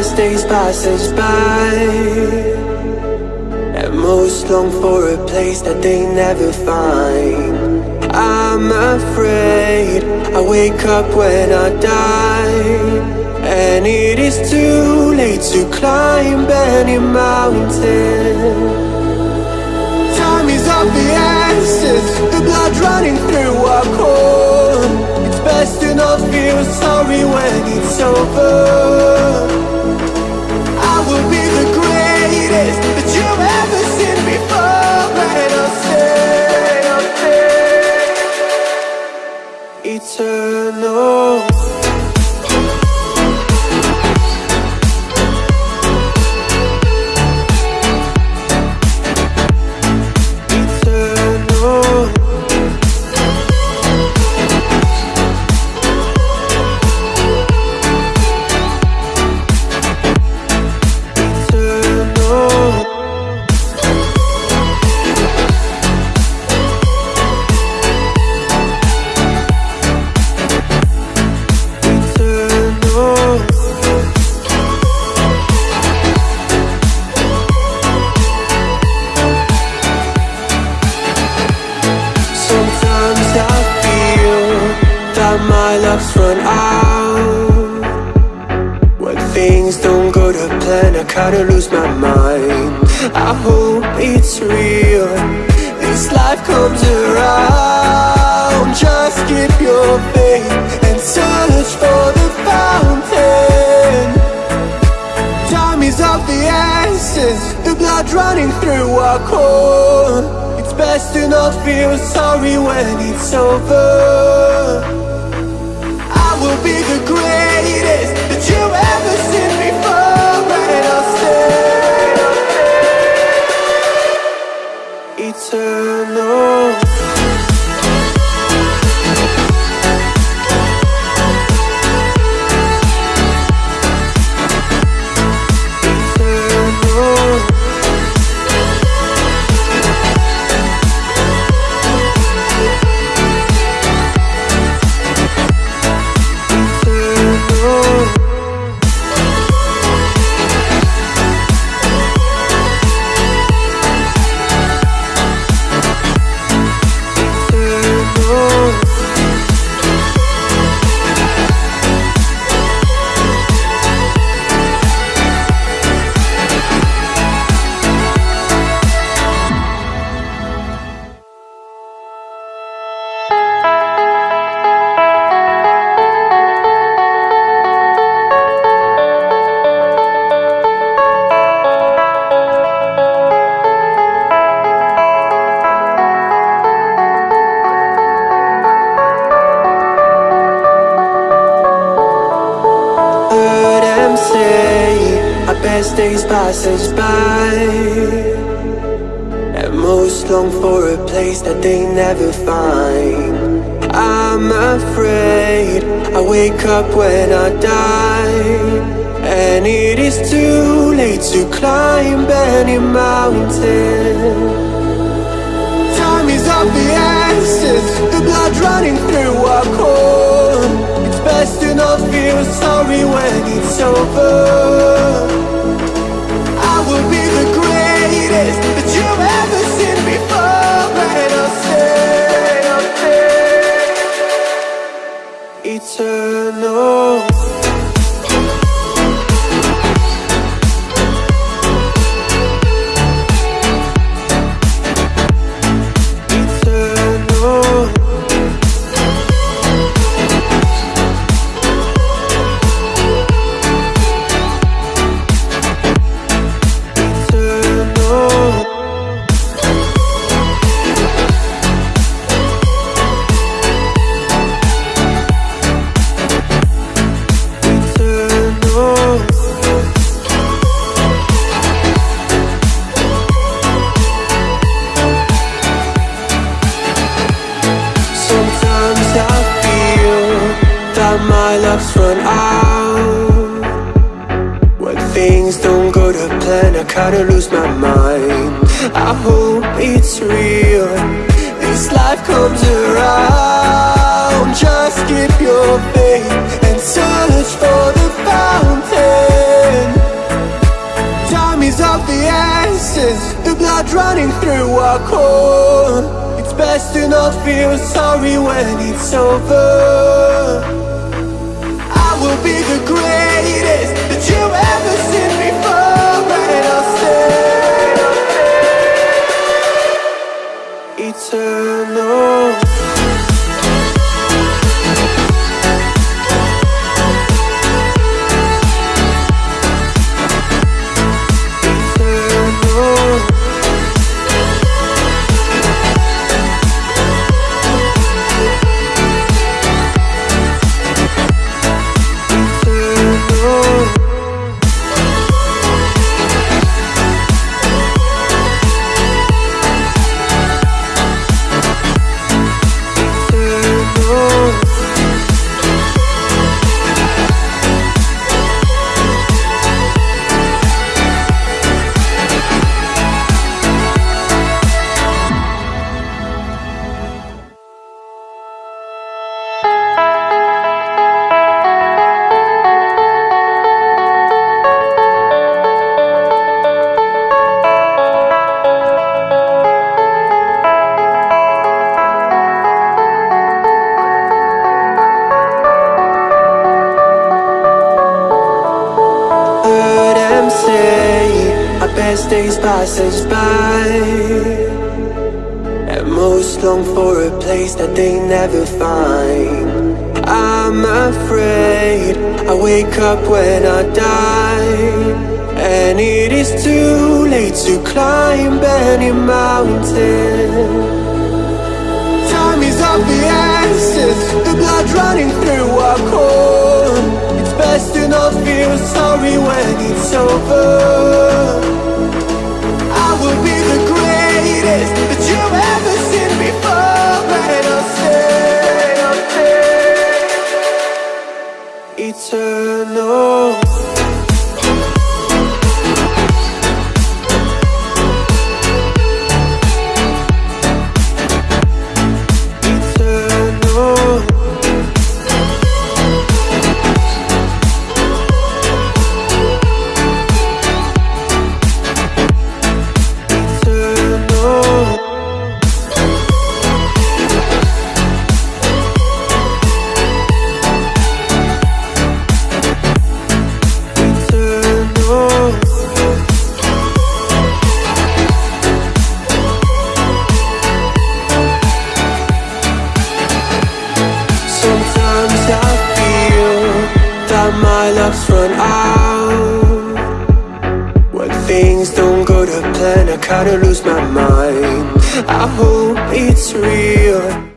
best days pass us by. And most long for a place that they never find. I'm afraid I wake up when I die. And it is too late to climb any mountain. Time is of the essence The blood running through our core. It's best to not feel sorry when it's over Eternal I kinda lose my mind. I hope it's real, this life comes around. Just keep your faith and search for the fountain. Time is of the essence. The blood running through our core. It's best to not feel sorry when it's over best days pass us by. And most long for a place that they never find. I'm afraid I wake up when I die. And it is too late to climb any mountain. Time is of the essence The blood running through our core. It's best to not feel sorry when it's over my luck's run out. When things don't go to plan, I kinda lose my mind. I hope it's real, this life comes around. Just keep your faith and search for the fountain. Time is of the essence, the blood running through our core. It's best to not feel sorry when it's over. Best days pass us by. And most long for a place that they never find. I'm afraid I wake up when I die. And it is too late to climb any mountain. Time is of the essence The blood running through our core. It's best to not feel sorry when it's over luck's run out. When things don't go to plan, I kinda lose my mind. I hope it's real